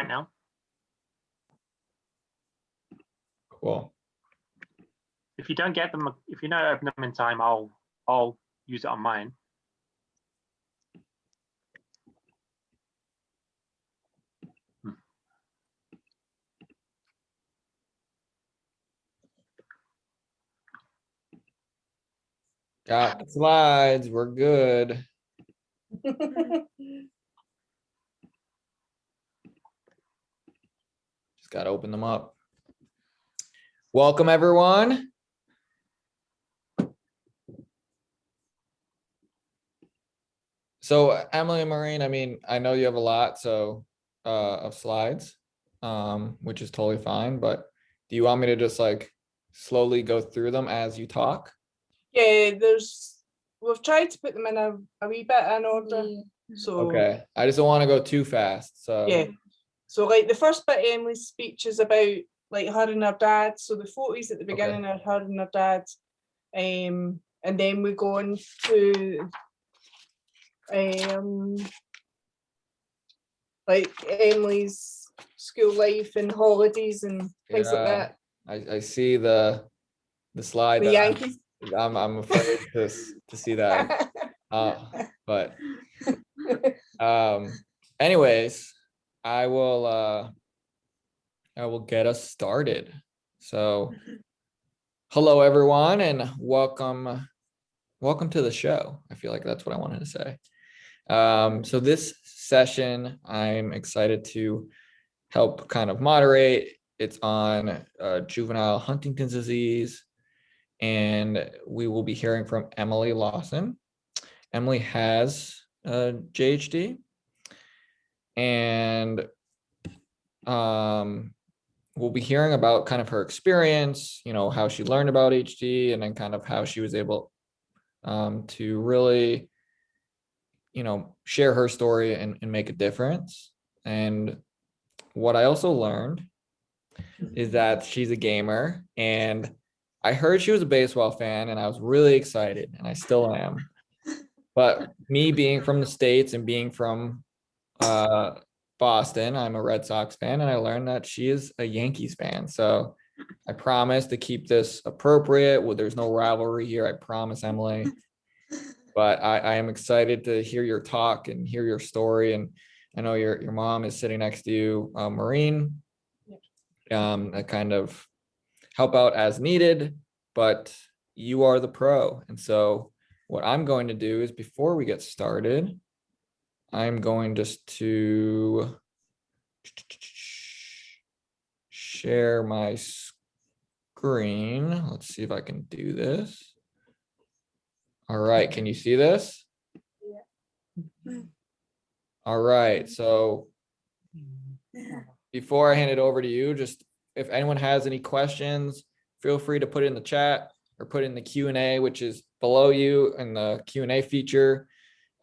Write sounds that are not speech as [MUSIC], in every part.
right now. Cool. If you don't get them, if you don't open them in time, I'll I'll use it on mine. Got the slides. We're good. [LAUGHS] [LAUGHS] Just gotta open them up. Welcome, everyone. So Emily and Maureen, I mean, I know you have a lot, so, uh, of slides, um, which is totally fine, but do you want me to just like slowly go through them as you talk? Yeah, there's, we've tried to put them in a, a wee bit in order, so. Okay, I just don't want to go too fast, so. Yeah, so like the first bit of Emily's speech is about like her and her dad, so the photos at the beginning are her and her dad. Um, and then we go on to um like Emily's school life and holidays and things like that. I, I see the, the slide. The Yankees. I'm, I'm afraid to, to see that, [LAUGHS] uh, but, um, anyways, I will, uh, I will get us started. So, hello, everyone, and welcome, welcome to the show. I feel like that's what I wanted to say. Um, so this session, I'm excited to help kind of moderate. It's on, uh, juvenile Huntington's disease. And we will be hearing from Emily Lawson. Emily has a JHD. And um, we'll be hearing about kind of her experience, you know, how she learned about HD and then kind of how she was able um, to really, you know, share her story and, and make a difference. And what I also learned is that she's a gamer and I heard she was a baseball fan and I was really excited and I still am. [LAUGHS] But me being from the States and being from uh, Boston, I'm a Red Sox fan and I learned that she is a Yankees fan. So I promise to keep this appropriate. Well, there's no rivalry here. I promise, Emily. [LAUGHS] But I, I am excited to hear your talk and hear your story. And I know your, your mom is sitting next to you, uh, Maureen. Um, kind of help out as needed, but you are the pro. And so what I'm going to do is before we get started, I'm going just to share my screen. Let's see if I can do this. All right, can you see this? All right, so before I hand it over to you, just if anyone has any questions, feel free to put it in the chat or put in the Q and A, which is below you in the Q and A feature.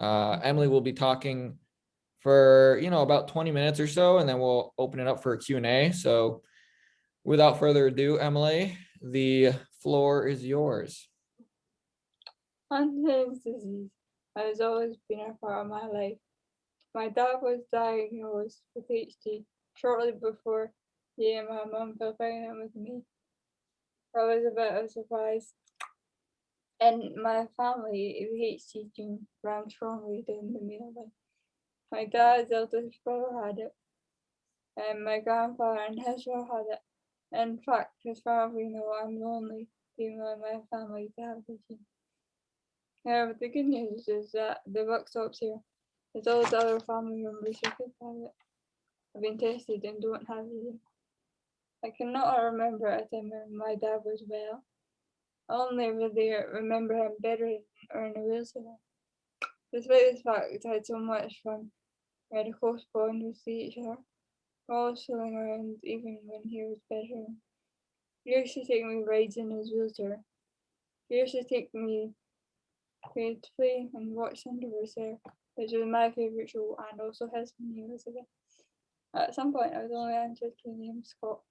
Uh, Emily will be talking for, you know, about 20 minutes or so, and then we'll open it up for a Q and A. So without further ado, Emily, the floor is yours. [LAUGHS] Huntington's disease has always been a part of my life. My dad was diagnosed with HD shortly before he and my mum fell pregnant with me. That was a bit of a surprise. In my family, the HD gene ran strongly down the middle. My dad's eldest brother had it, and my grandfather and his brother had it. In fact, as far as we know, I'm the only female in my family to have the. However, the good news is that the book stops here. As all the other family members who could have it have been tested and don't have it. I cannot remember a time when my dad was well. Only really remember him bedridden or in a wheelchair. Despite this fact, I had so much fun. We had a close bond with each other, always fooling around even when he was better. He used to take me rides in his wheelchair. He used to take me to play and watch Cinderella there, which was my favourite show and also his when he was. At some point, I was only answered to name Scott.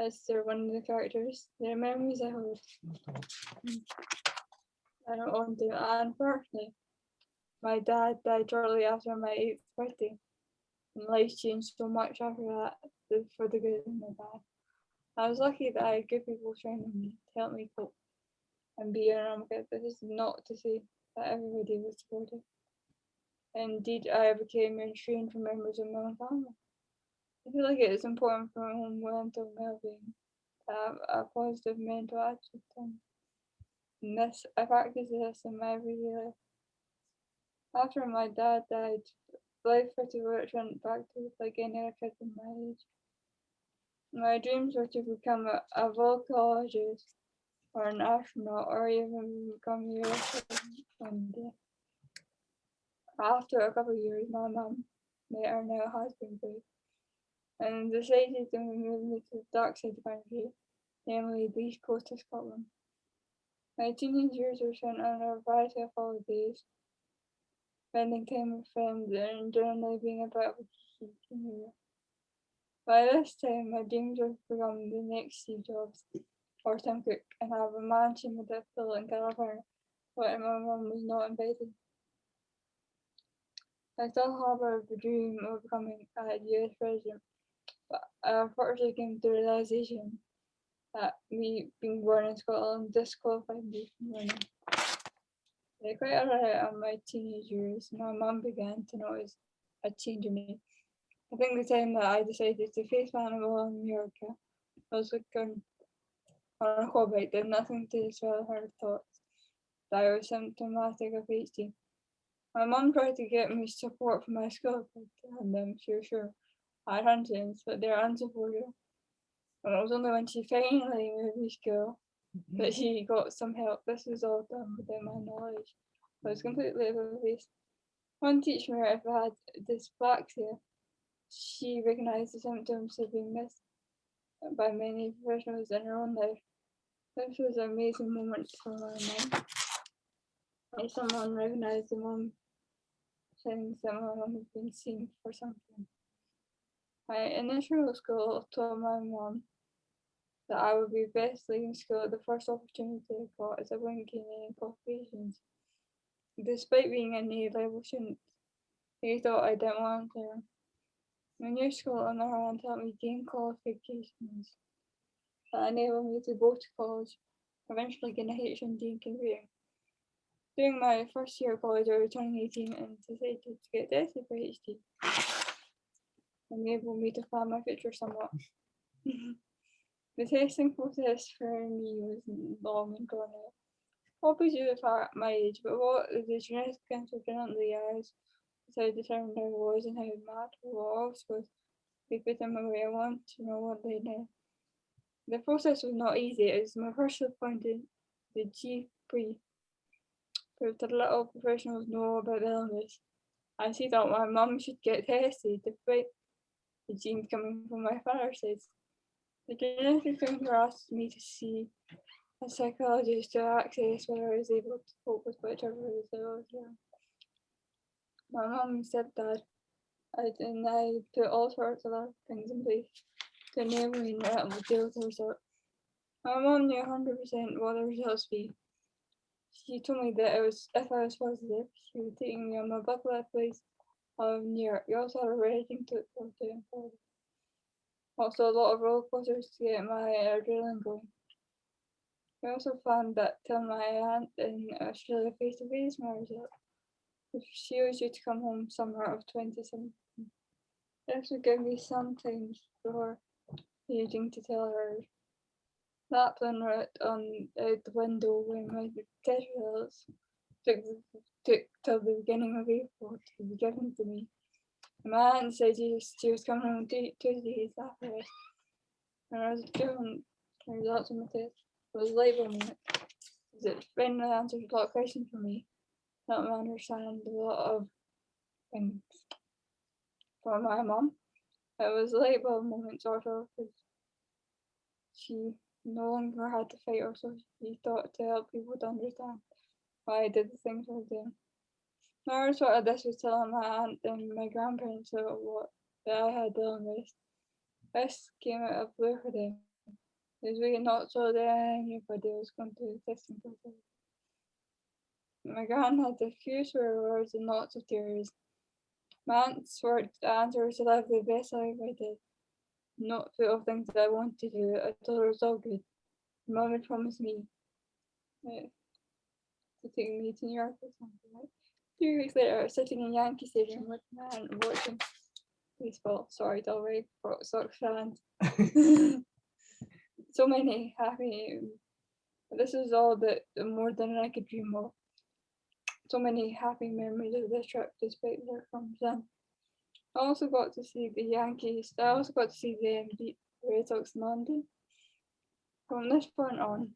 As they're one of the characters, their memories I hold. I don't want to, unfortunately, my dad died shortly after my eighth birthday. And life changed so much after that, for the good and the bad. I was lucky that I had good people surrounding me to help me cope and be around but this is not to say that everybody was supportive. Indeed, I became restrained from members of my own family. I feel like it is important for own mental well-being to have a positive mental attitude. And this, I practice this in my everyday life. After my dad died, life pretty much went back to like any other kid in my age. My dreams were to become a, a volcanologist or an astronaut or even become a European one. After a couple of years, my mum met her now husband And decided to move me to the dark side of country, namely the east coast of Scotland. My teenage years were spent on a variety of holidays, spending time with friends and generally being about geeky teenager. By this time, my dreams were to become the next Steve Jobs or Tim Cook and I have a mansion with a pool in California, but my mum was not invited. I still harbor the dream of becoming a US president, but I unfortunately came to the realization that me being born in Scotland disqualified me from running. Like quite early in my teenage years, my mum began to notice a change in me. I think the time that I decided to face my animal in America, I was looking on a quad bike did nothing to dispel her thoughts that I was symptomatic of HD. My mum tried to get me support from my school, and um, she was sure I had hunches, but they're unsupportive. And it was only when she finally moved me school that she got some help. This was all done without my knowledge. I was completely oblivious. One teacher, if I had dyspraxia, she recognised the symptoms of being missed by many professionals in her own life. This was an amazing moment for my mum. Like someone recognised the mum things that my mum had been seen for something. My initial school told my mum that I would be best leaving school at the first opportunity I got as I wouldn't gain any qualifications. Despite being a A level student, they thought I didn't want to. My new school on the other hand helped me gain qualifications that enabled me to go to college, eventually gain a HND in. During my first year of college, I was turning 18 and decided to get tested for HD. Enabled me to plan my future somewhat. [LAUGHS] the testing process for me was long and drawn out. Probably due to the fact my age, but what the genetic cancer genetically as so determined I was and how mad I was was they put them away. I want to know what they did. The process was not easy. It was my first appointed the GP proved that little professionals know about illness. I see that my mum should get tested despite the genes coming from my father side. The genetic doctor asked me to see a psychologist to access whether I was able to cope with whichever result. Yeah. My mum and stepdad, I, and I put all sorts of other things in place to enable me to deal with the result. My mum knew 100% what the results be. She told me that it was if I was positive, she would take me on my bucket list place of New York. We also had a wedding to look forward to in Florida. Also a lot of roller coasters to get my adrenaline going. We also found that till my aunt in Australia face to face my result. She was due to come home summer of 2017. This would give me some time before needing to tell her that plan right on out the window when my test results took, took till the beginning of April to be given to me. My aunt said she, was coming home two, two days after this. And I was doing the results of my test. It was labor moment. It finally answered a lot of questions for me. Helped me understand a lot of things. For my mom. it was a labor moment sort of because she no longer had to fight so she thought to help people to understand why I did the things I was doing. Another sort of this was telling my aunt and my grandparents about what that I had the illness. This came out of blue for them. Was really not so that anybody was going to the testing. My gran had a few swear words and lots of tears. My answer, answer was to live the best life I did. Not full of things that I wanted to do. I her it was all good. Mum had promised me to take me to New York or something. Like. Three weeks later, I was sitting in Yankee Stadium with my aunt watching baseball. Sorry, Dalry, Red Sox fans. so many happy. This is all that more than I could dream of. So many happy memories of this trip, despite their from then. I also got to see the Yankees. I also got to see them beat the Red Sox in London. From this point on,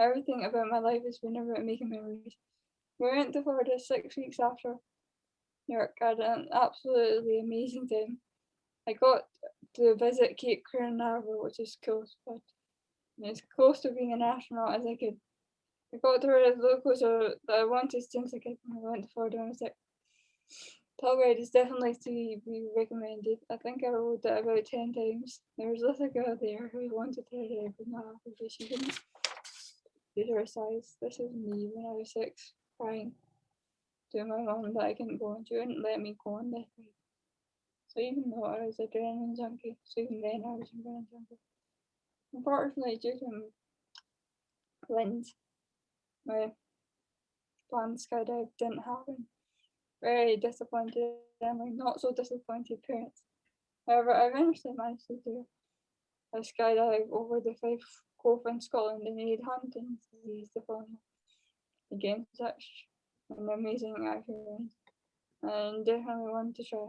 everything about my life has been about making memories. We went to Florida six weeks after New York. I had an absolutely amazing time. I got to visit Cape Canaveral, which is close, but as close to being an astronaut as I could. I got to the locals that I wanted since I could when I went to Florida. and I was like, Telluride is definitely to be recommended. I think I rode it about 10 times. There was a girl there who wanted to ride but not because she didn't to size. This is me when I was six, crying to my mom that I couldn't go and she wouldn't let me go on this ride. So even though I was a adrenaline junkie, so even then I was an adrenaline junkie. Unfortunately, due to winds, my planned skydive didn't happen. Very disappointed and not so disappointed parents. However, I eventually managed to do a skydive over the Fife Cove in Scotland and aid Huntington's disease the following year. Again, such an amazing experience and definitely want to try.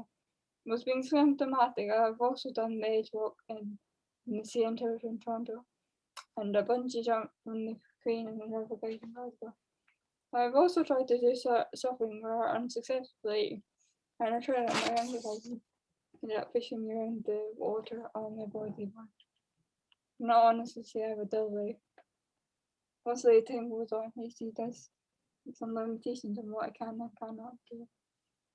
Was being symptomatic, I've also done the edge walk in, in the centre in Toronto and a bungee jump from the in the river Clyde in Glasgow. I've also tried to do sur- surfing where unsuccessfully, and I tried on my younger cousin. Ended up fishing around the water on my body one. Not honestly say I dull life. Mostly time goes on, he see does some limitations on what I can and cannot do.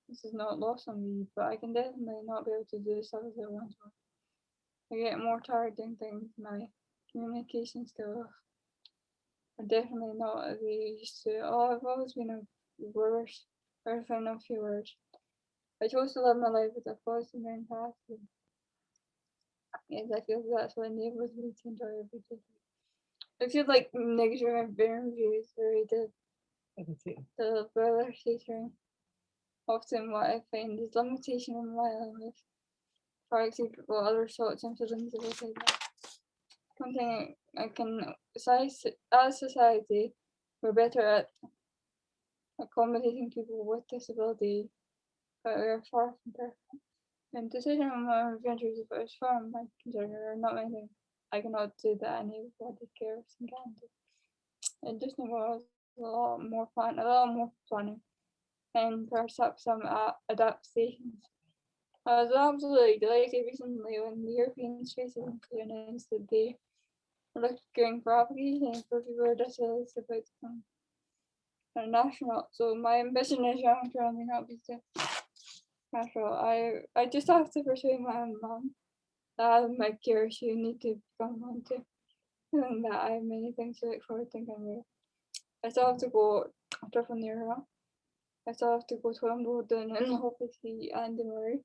This is not lost on me, but I can definitely not be able to do the stuff as I once. I get more tired doing things, my communication skills are definitely not as they used to. Oh, I've always been a worse, fan of few words. I chose to live my life with a positive mentality. Yes, I feel that's what enables me to enjoy every day. I feel like negative energy is very the I can see. the brother teaching. Often what I find is limitation in my illness. For example, other sorts and feelings of that. One thing I can as society, we're better at accommodating people with disability, but we're far from perfect. And decision on my adventures if it was from my are not many things. I cannot do that anybody cares and can do. It just involves a lot more plan, a lot more planning, and perhaps some uh, adaptations. I was absolutely delighted recently when the European Space Agency announced that they were looking for applications for people with disabilities about to become astronaut. So my ambition is young to only not be to astronaut. I I just have to persuade my mom that I'm my curious you need to become one too. And that I have many things to look forward to and. I still have to go after from the era. I still have to go to Wimbledon and [LAUGHS] see Andy Murray.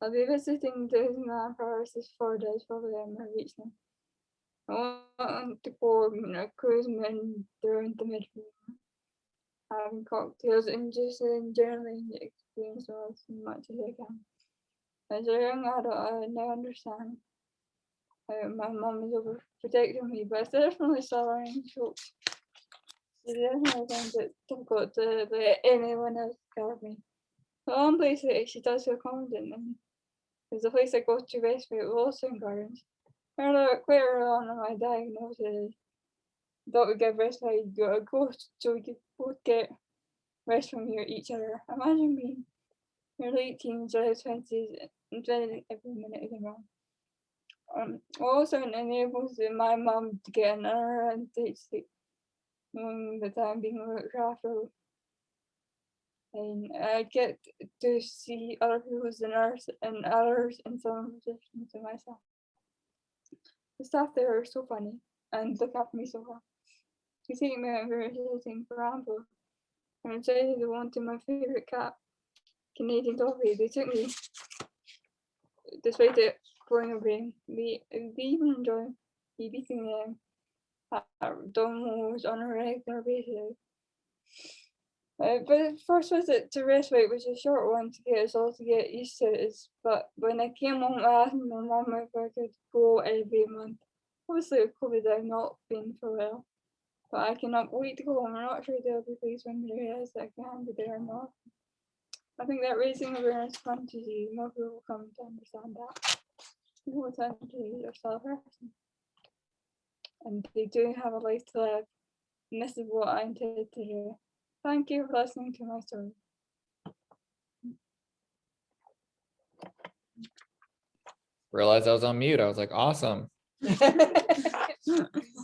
I'll be visiting Disneyland Paris this four days probably on my reach now. I want to go you know, cruising during the Mediterranean, having cocktails and just uh, generally experience as much as I can. As a young adult, I now understand how my mum is overprotecting me, but it's definitely learning chokes. She definitely finds it difficult to let anyone else guard me. The one place that she does feel confident in is the place I go to respite Wilson Gardens. Earlier, quite early on in my diagnosis, thought we get respite, you gotta go so we could both get rest from your each other. Imagine being your late teens or twenties and spending every minute of your mom. Um, also it enables my mom to get another and take sleep, knowing that I'm being looked after. And I get to see other people as a nurse and others in some positions to myself. The staff there are so funny and look after me so well. You take me out for visiting for example. and decided they wanted my favourite cat, Canadian Toffee. They took me, despite it going away, they, they even enjoy me beating them at dominoes on a regular basis. Uh, but the first visit to respite was a short one to get us all to get used to it. But when I came home, I asked my mum if I could go every month. Obviously, with COVID, I've not been for while. But I cannot wait to go home. I'm not sure they'll be pleased when they realize that I can't be there or not. I think that raising awareness of Lyme disease, more people will come to understand that. People with Lyme disease are still a person. And they do have a life to live. And this is what I intended to do. Thank you for listening to my story. Realized I was on mute. I was like, awesome. [LAUGHS] [LAUGHS]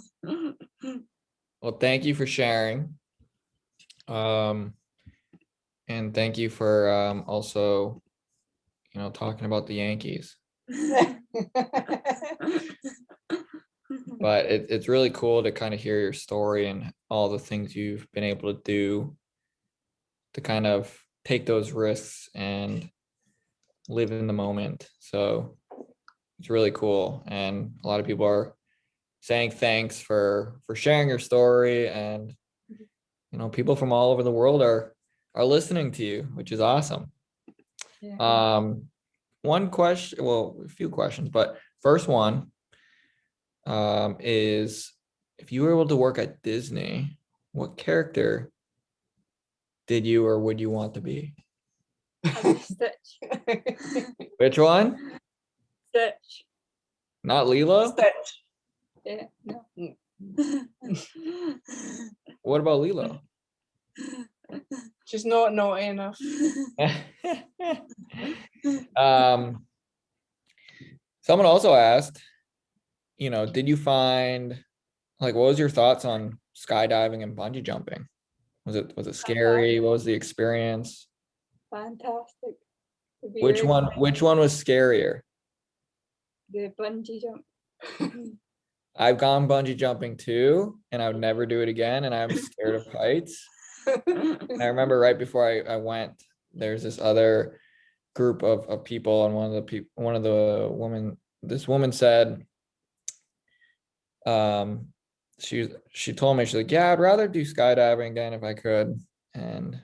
Well, thank you for sharing. Um, and thank you for um also, you know, talking about the Yankees. But it, it's really cool to kind of hear your story and all the things you've been able to do to kind of take those risks and live in the moment. So it's really cool. And a lot of people are saying thanks for for sharing your story and you know people from all over the world are are listening to you which is awesome Yeah. um one question well a few questions but first one um is if you were able to work at disney what character did you or would you want to be Stitch. [LAUGHS] which one Stitch. not Lilo. Stitch. Yeah, no. [LAUGHS] what about Lilo? She's not naughty enough. [LAUGHS] um, someone also asked, you know, did you find like what was your thoughts on skydiving and bungee jumping? Was it was it scary? What was the experience? Fantastic. Which one which one was scarier? The bungee jump. [LAUGHS] I've gone bungee jumping too, and I would never do it again, and I'm scared of heights. And I remember right before I, I went, there's this other group of, of people and one of the people, one of the women, this woman said, um, she, she told me, she's like, yeah, I'd rather do skydiving again if I could. And.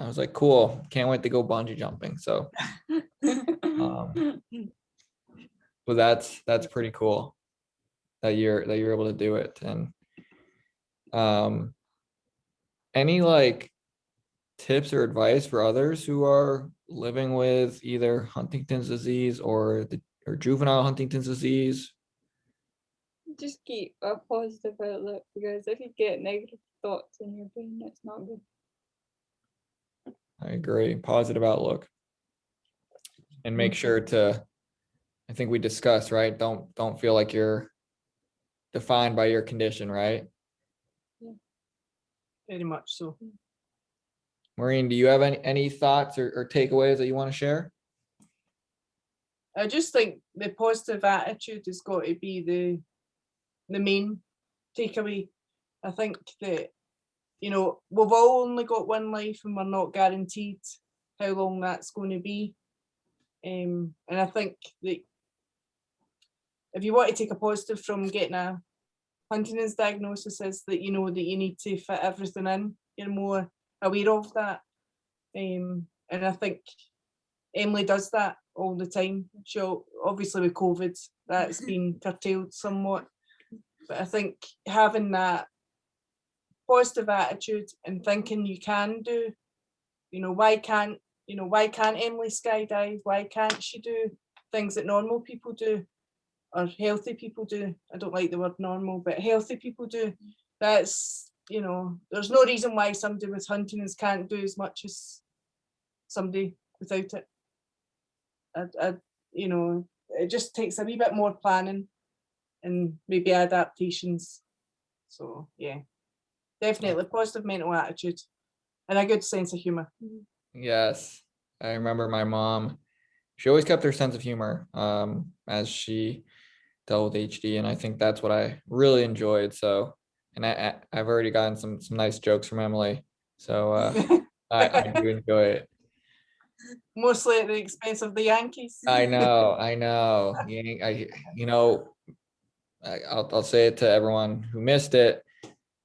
I was like, cool, can't wait to go bungee jumping. So, [LAUGHS] um, well, that's, that's pretty cool that you're, that you're able to do it. And, um, any like tips or advice for others who are living with either Huntington's disease or the or juvenile Huntington's disease? Just keep a positive outlook because if you get negative thoughts in your brain, it's not good. I agree, positive outlook. And make sure to, I think we discussed, right? Don't, don't feel like you're defined by your condition, right? Yeah. Very much so. Maureen, do you have any, any thoughts or, or takeaways that you want to share? I just think the positive attitude has got to be the the main takeaway. I think that you know we've all only got one life and we're not guaranteed how long that's going to be. Um, and I think that if you want to take a positive from getting a Huntington's diagnosis is that you know that you need to fit everything in. You're more aware of that. Um, and I think Emily does that all the time. She'll obviously with COVID, that's [LAUGHS] been curtailed somewhat. But I think having that positive attitude and thinking you can do, you know, why can't, you know, why can't Emily skydive? Why can't she do things that normal people do? Or healthy people do. I don't like the word normal, but healthy people do. That's, you know, there's no reason why somebody with Huntington's can't do as much as somebody without it. I, I, you know, it just takes a wee bit more planning and maybe adaptations. So yeah, definitely positive mental attitude and a good sense of humor. Yes, I remember my mom. She always kept her sense of humor um, as she dealt with HD, and I think that's what I really enjoyed. So, and I, I've already gotten some some nice jokes from Emily So uh, [LAUGHS] I, I do enjoy it. Mostly at the expense of the Yankees. I know, [LAUGHS] I know. I, you know, I, I'll, I'll say it to everyone who missed it.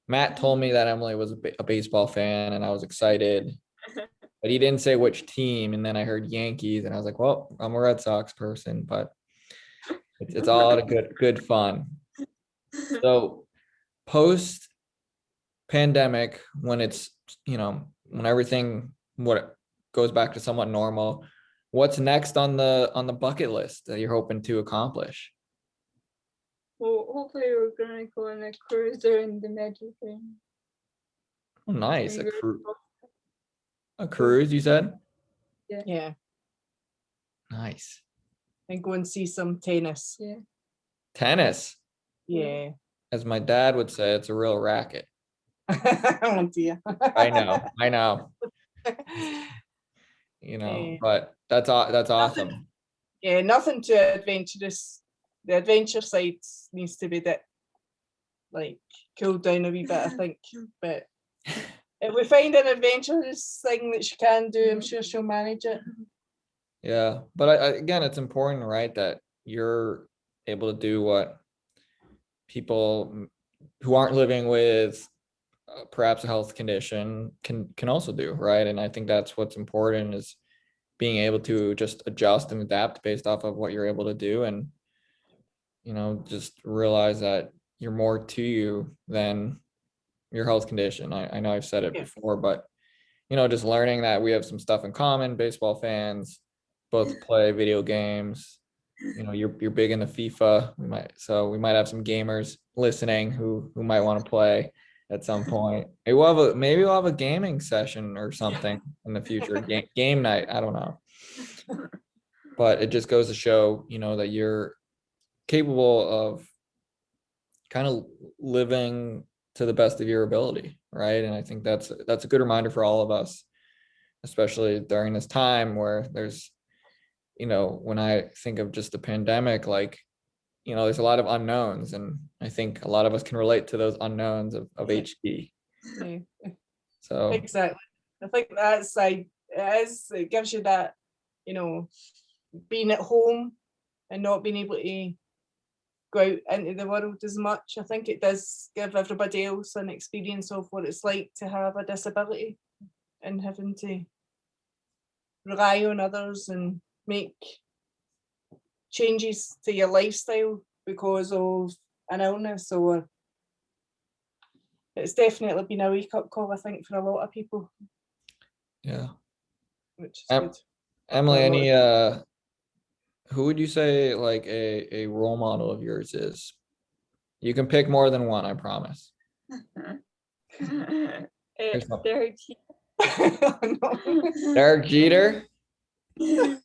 Matt told me that Emily was a, a baseball fan and I was excited. [LAUGHS] But he didn't say which team. And then I heard Yankees and I was like, well, I'm a Red Sox person, but it's, it's all out of good, good fun. So post pandemic, when it's, you know, when everything, what goes back to somewhat normal, what's next on the, on the bucket list that you're hoping to accomplish? Well, hopefully we're gonna go on a cruise during the Mediterranean. Oh, Nice, a Fingers cru- a cruise, you said? Yeah, Nice. And go and see some tennis. Yeah. Tennis, Yeah. as my dad would say, it's a real racket. [LAUGHS] Oh dear. I know, I know, [LAUGHS] you know, Yeah. but that's, aw- that's Nothing- awesome. Yeah, nothing too adventurous. The adventure side needs to be that like cooled down a wee bit, I [LAUGHS] think. But if we find an adventurous thing that she can do, I'm sure mm-hmm. she'll manage it. Mm-hmm. Yeah, but I, I, again, it's important, right, that you're able to do what people who aren't living with uh, perhaps a health condition can, can also do, right? And I think that's what's important is being able to just adjust and adapt based off of what you're able to do and, you know, just realize that you're more to you than your health condition. I, I know I've said it Yeah. before, but, you know, just learning that we have some stuff in common, baseball fans, both play video games. You know, you're you're big into FIFA. We might so we might have some gamers listening who who might want to play at some [LAUGHS] point. Maybe we'll have a maybe we'll have a gaming session or something in the future. [LAUGHS] Game game night. I don't know. But it just goes to show, you know, that you're capable of kind of living to the best of your ability, right? And I think that's that's a good reminder for all of us, especially during this time where there's you know, when I think of just the pandemic, like, you know, there's a lot of unknowns and I think a lot of us can relate to those unknowns of, of HD. Yeah, So, exactly. I think that's like it is it gives you that, you know, being at home and not being able to go out into the world as much. I think it does give everybody else an experience of what it's like to have a disability and having to rely on others and make changes to your lifestyle because of an illness or it's definitely been a wake up call, I think, for a lot of people, yeah. which is Em- good. Emily, any, uh, who would you say like a, a role model of yours is? You can pick more than one, I promise. It's. Derek No. Derek Jeter? [LAUGHS] [LAUGHS]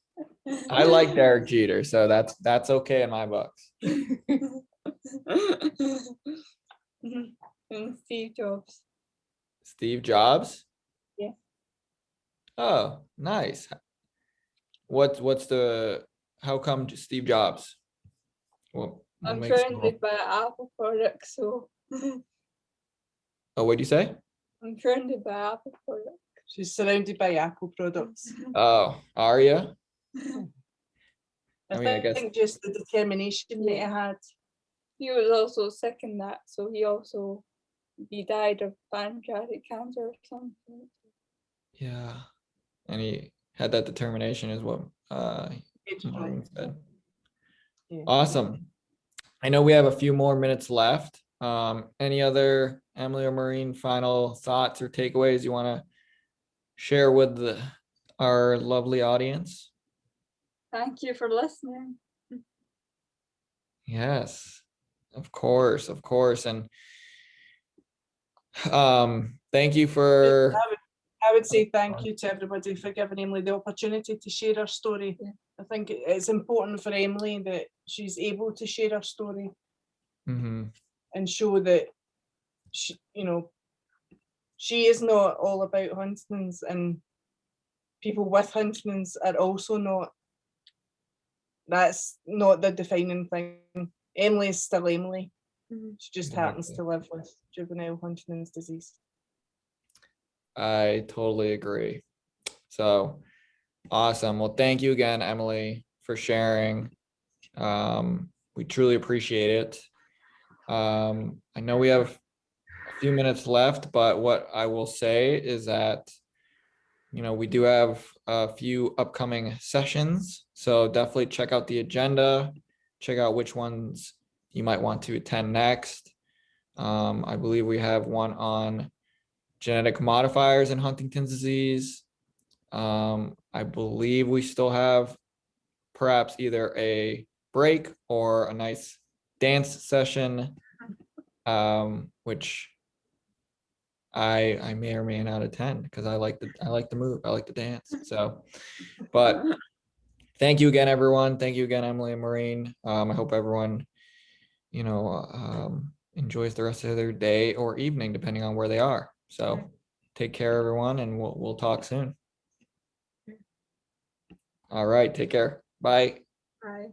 Jeter. I like Derek Jeter, so that's, that's okay in my books. [LAUGHS] and Steve Jobs. Steve Jobs? Yeah. Oh, nice. What, what's the, how come Steve Jobs? Well, I'm makes him- surrounded by Apple products, so Oh, what'd you say? I'm surrounded by Apple products. She's surrounded by Apple products. [LAUGHS] Oh, are you? I, I mean, I guess- think just the determination that he had. He was also sick in that, so he also he died of pancreatic cancer or something. Yeah. And he had that determination is what, uh, Maureen said. Yeah. Awesome. I know we have a few more minutes left. Um, any other Emily or Maureen final thoughts or takeaways you want to share with the, our lovely audience? Thank you for listening. Yes, of course, of course. And um, thank you for, I would, I would say thank you to everybody for giving Emily the opportunity to share her story. Yeah. I think it's important for Emily that she's able to share her story Mhm, and show that she, you know, she is not all about Huntington's and people with Huntington's are also not. That's not the defining thing. Emily is still Emily. Mhm. She just happens to live with juvenile Huntington's disease. I totally agree. So awesome. Well, thank you again, Emily, for sharing. Um, we truly appreciate it. Um, I know we have a few minutes left, but what I will say is that you know, we do have a few upcoming sessions, so definitely check out the agenda. Check out which ones you might want to attend next. Um, I believe we have one on genetic modifiers in Huntington's disease. Um, I believe we still have perhaps either a break or a nice dance session, um, which I I may or may not attend because I like the I like the move. I like the dance. So, but thank you again, everyone. Thank you again, Emily and Maureen. Um, I hope everyone, you know, um, enjoys the rest of their day or evening, depending on where they are. So, take care, everyone, and we'll we'll talk soon. All right, take care. Bye. Bye.